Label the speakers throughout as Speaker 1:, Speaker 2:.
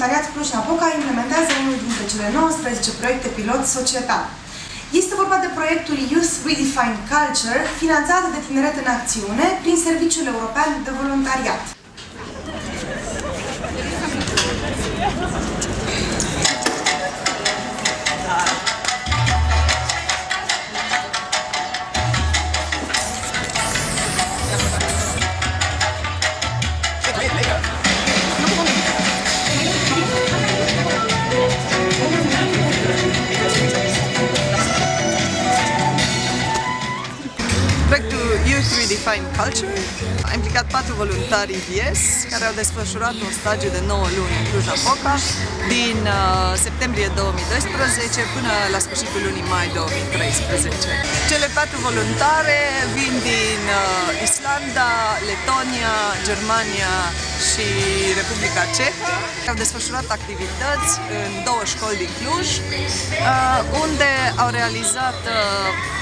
Speaker 1: Voluntariat Cluj-Napoca implementează unul dintre cele 19 proiecte pilot societal. Este vorba de proiectul Youth Redefined Culture, finanțat de Tineret în Acțiune prin Serviciul European de Voluntariat.
Speaker 2: Youth Redefine Culture a implicat patru voluntari IVS care au desfășurat un stagiu de 9 luni în Cluj-Napoca din uh, septembrie 2012 până la sfârșitul lunii mai 2013. Cele patru voluntare vin din uh, Islanda, Letonia, Germania și Republica Cehă. Au desfășurat activități în două școli din Cluj, uh, unde au realizat uh,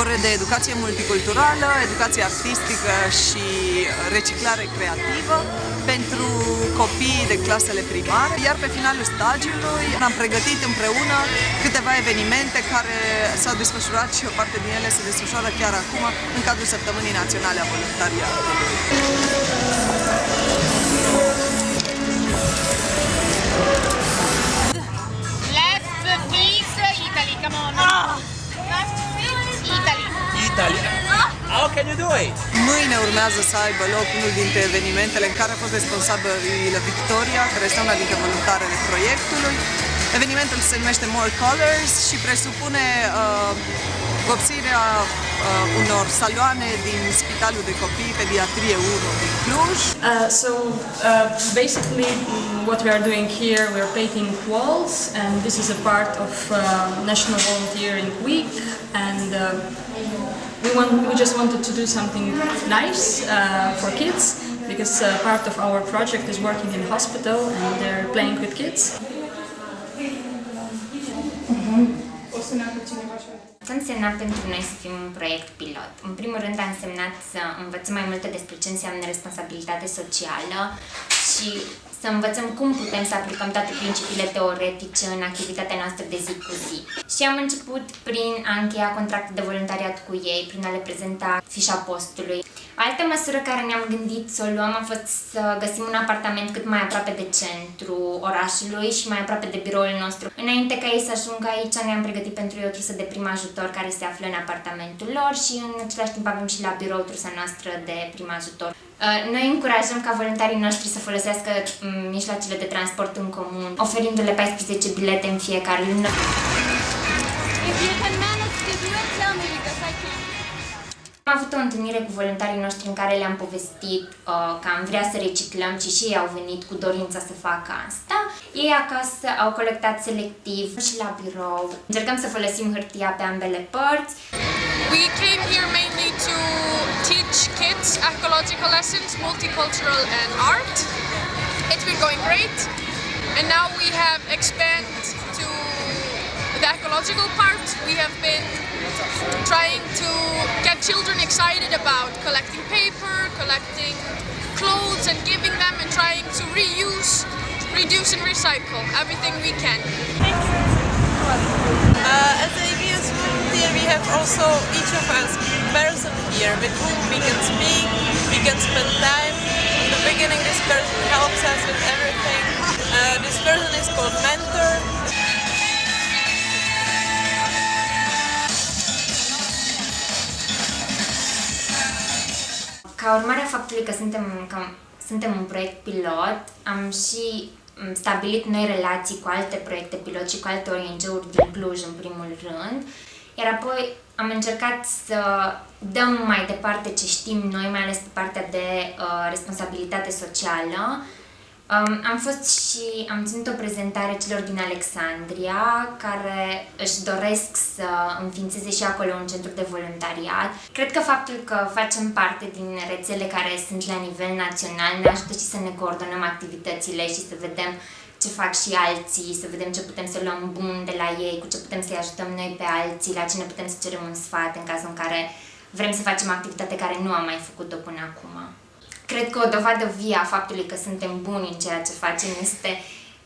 Speaker 2: ore de educație multiculturală, educație artistică și reciclare creativă pentru copii de clasele primare, iar pe finalul stagiului am pregătit împreună câteva evenimente care s-au desfășurat și o parte din ele se desfășoară chiar acum în cadrul Săptămânii Naționale a Voluntariatului. Mâine urmează să aibă loc unul dintre evenimentele în care a fost responsabilă Victoria, care este una dintre voluntarele proiectului. Evenimentul se numește More Colors și presupune uh, vopsirea uh, unor saloane din Spitalul de Copii Pediatrie 1 din Cluj.
Speaker 3: Uh, so uh, basically mm, what we are doing here, we are painting walls and this is a part of uh, National Volunteering Week and uh, we, want, we just wanted to do something nice uh, for kids because uh, part of our project is working in hospital and they're playing with kids.
Speaker 4: Ce a însemnat pentru noi să fim un proiect pilot? În primul rând a însemnat să învățăm mai multe despre ce înseamnă responsabilitate socială și să învățăm cum putem să aplicăm toate principiile teoretice în activitatea noastră de zi cu zi. Și am început prin a încheia contracte de voluntariat cu ei, prin a le prezenta fișa postului. O altă măsură care ne-am gândit să o luăm a fost să găsim un apartament cât mai aproape de centru orașului și mai aproape de biroul nostru. Înainte ca ei să ajungă aici, ne-am pregătit pentru ei o trusă de prim ajutor care se află în apartamentul lor și în același timp avem și la birou trusa noastră de prim ajutor. Uh, Noi încurajăm ca voluntarii noștri să folosească mm, mijloacele de transport în comun, oferindu-le 14 bilete în fiecare lună.
Speaker 5: If you can manage to do it, tell me because I can't.
Speaker 4: Am avut o întâlnire cu voluntarii noștri în care le-am povestit uh, că am vrea să reciclăm și și ei au venit cu dorința să facă asta. Ei acasă au colectat selectiv și la birou. Încercăm să folosim hârtia pe ambele părți.
Speaker 6: We came here mainly to teach kids ecological lessons, multicultural and art. It's been going great. And now we have expanded to the ecological part. We have been trying to get children excited about collecting paper, collecting clothes and giving them and trying to reuse, reduce and recycle everything we can.
Speaker 7: Uh, as a EBS volunteer, we have also each of us person here with whom we can speak, we can spend time. In the beginning, this person helps us with everything. Uh, this person is called mentor.
Speaker 4: Ca urmare a faptului că suntem, că suntem un proiect pilot, am și m, stabilit noi relații cu alte proiecte pilot și cu alte ONG-uri din Cluj în primul rând, iar apoi am încercat să dăm mai departe ce știm noi, mai ales pe partea de uh, responsabilitate socială. Um, am fost și am ținut o prezentare celor din Alexandria care își doresc să înființeze și acolo un centru de voluntariat. Cred că faptul că facem parte din rețele care sunt la nivel național ne ajută și să ne coordonăm activitățile și să vedem ce fac și alții, să vedem ce putem să luăm bun de la ei, cu ce putem să-i ajutăm noi pe alții, la cine putem să cerem un sfat în cazul în care vrem să facem activitate care nu am mai făcut-o până acum. Cred că o dovadă vie a faptului că suntem buni în ceea ce facem este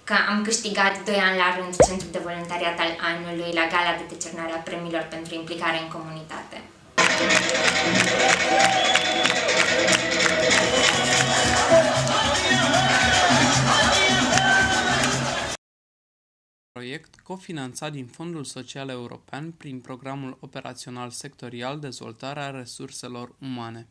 Speaker 4: că am câștigat 2 ani la rând Centrul de Voluntariat al Anului la gala de decernare a premiilor pentru implicare în comunitate.
Speaker 8: Proiect cofinanțat din Fondul Social European prin Programul Operațional Sectorial Dezvoltarea Resurselor Umane.